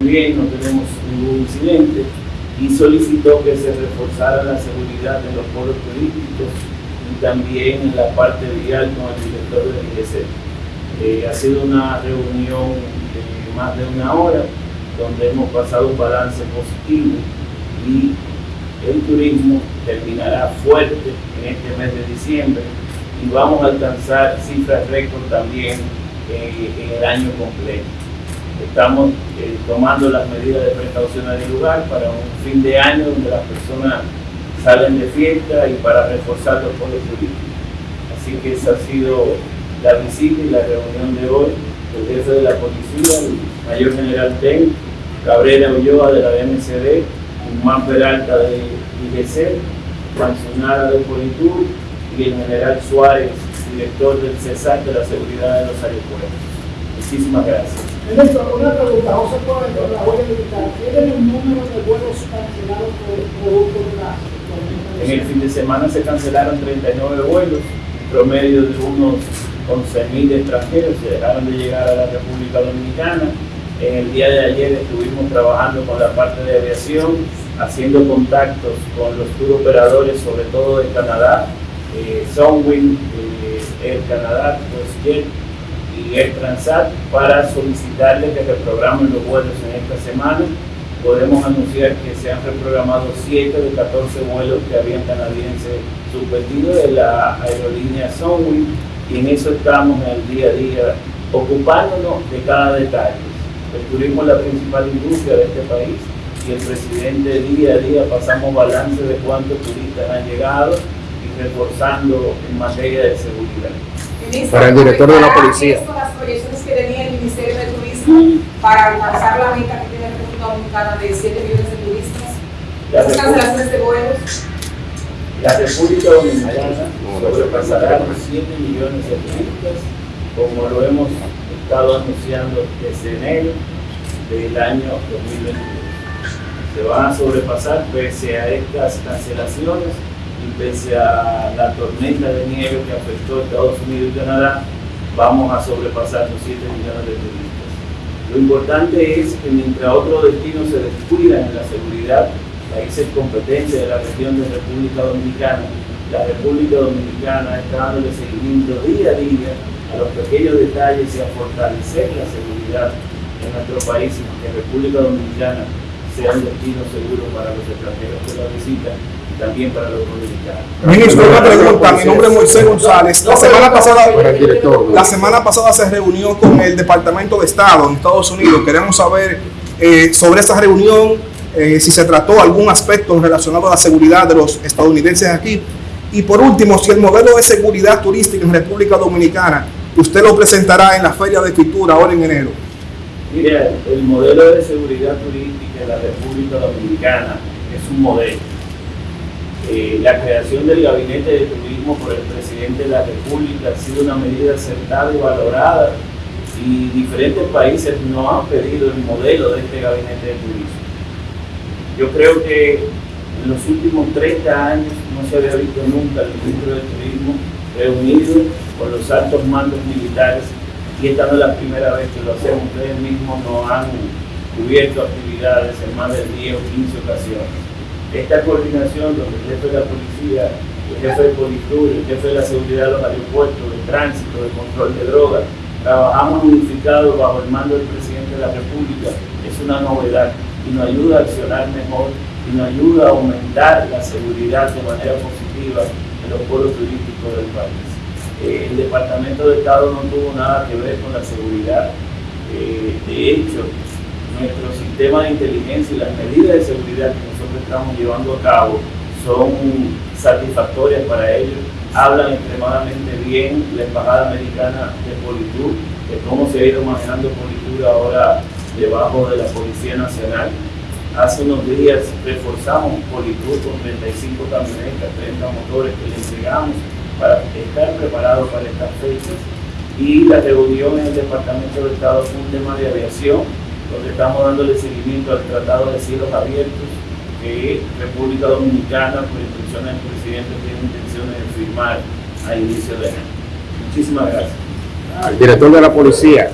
Bien, no tenemos ningún incidente y solicitó que se reforzara la seguridad en los polos turísticos y también en la parte vial con el director del IGC. Eh, ha sido una reunión de más de una hora donde hemos pasado un balance positivo y el turismo terminará fuerte en este mes de diciembre y vamos a alcanzar cifras récord también eh, en el año completo. Estamos eh, tomando las medidas de precaución del lugar para un fin de año donde las personas salen de fiesta y para reforzar los polos turísticos. Así que esa ha sido la visita y la reunión de hoy el jefe de la policía, el mayor general TEN, Cabrera Ulloa de la BMCD, Guzmán Peralta de IGC, Juan de Politur y el general Suárez, director del CESAC de la seguridad de los aeropuertos. Muchísimas gracias. Ministro, una pregunta, José Coelho, la voy a militar. ¿Tienen el número de vuelos cancelados por producto de la En el fin de semana se cancelaron 39 vuelos, promedio de unos 11.000 extranjeros se dejaron de llegar a la República Dominicana. En el día de ayer estuvimos trabajando con la parte de aviación, haciendo contactos con los tour operadores, sobre todo de Canadá, eh, Sunwing, eh, Air Canadá, WestJet y Air Transat, para solicitarles que reprogramen los vuelos en esta semana. Podemos anunciar que se han reprogramado 7 de 14 vuelos que habían canadienses suspendidos de la aerolínea Sunwing y en eso estamos en el día a día ocupándonos de cada detalle. El turismo es la principal industria de este país y el presidente día a día pasamos balance de cuántos turistas han llegado y reforzando en materia de seguridad. Para el director de la policía. las proyecciones que tenía el Ministerio de Turismo para alcanzar la meta que tiene la República Dominicana de 7 millones de turistas. Las cancelaciones de vuelos. La República Dominicana sobrepasará los 7 millones de turistas, como lo hemos estado anunciando desde enero del año 2022. Se van a sobrepasar pese a estas cancelaciones y pese a la tormenta de nieve que afectó a Estados Unidos y Canadá, vamos a sobrepasar los 7 millones de turistas. Lo importante es que mientras otros destinos se descuidan en la seguridad, países competencia de la región de República Dominicana, la República Dominicana está dándole seguimiento día a día a los pequeños detalles y a fortalecer la seguridad en nuestro país y que República Dominicana sea un destino seguro para los extranjeros y también para los dominicanos. Ministro, una pregunta. Mi nombre es Moisés González. La semana pasada, la semana pasada se reunió con el Departamento de Estado en Estados Unidos. Queremos saber eh, sobre esa reunión, eh, si se trató algún aspecto relacionado a la seguridad de los estadounidenses aquí y por último, si el modelo de seguridad turística en República Dominicana, usted lo presentará en la Feria de Escritura ahora en enero. Mire, el modelo de seguridad turística en la República Dominicana es un modelo. Eh, la creación del gabinete de turismo por el presidente de la República ha sido una medida acertada y valorada y diferentes países no han pedido el modelo de este gabinete de turismo. Yo creo que en los últimos 30 años no se había visto nunca el ministro de Turismo reunido con los altos mandos militares y esta no es la primera vez que lo hacemos. Ustedes mismos nos han cubierto actividades en más de 10 o 15 ocasiones. Esta coordinación donde el jefe de la policía, el jefe de Politur, el jefe de la seguridad de los aeropuertos, de tránsito, de control de drogas, trabajamos unificados bajo el mando del presidente de la República, es una novedad y nos ayuda a accionar mejor y nos ayuda a aumentar la seguridad de manera positiva en los pueblos turísticos del país. Eh, el Departamento de Estado no tuvo nada que ver con la seguridad. Eh, de hecho, nuestro sistema de inteligencia y las medidas de seguridad que nosotros estamos llevando a cabo son satisfactorias para ellos. Hablan extremadamente bien la Embajada Americana de Politur, de cómo se ha ido manejando Politur ahora debajo de la Policía Nacional Hace unos días reforzamos Politur con 35 camionetas, 30 motores que le entregamos para estar preparados para estas fechas. Y la reunión en el Departamento de Estado fue un tema de aviación, donde estamos dándole seguimiento al Tratado de Cielos Abiertos que República Dominicana, por instrucciones del presidente, tiene intenciones de firmar a inicio de año. Muchísimas gracias. Al director de la policía.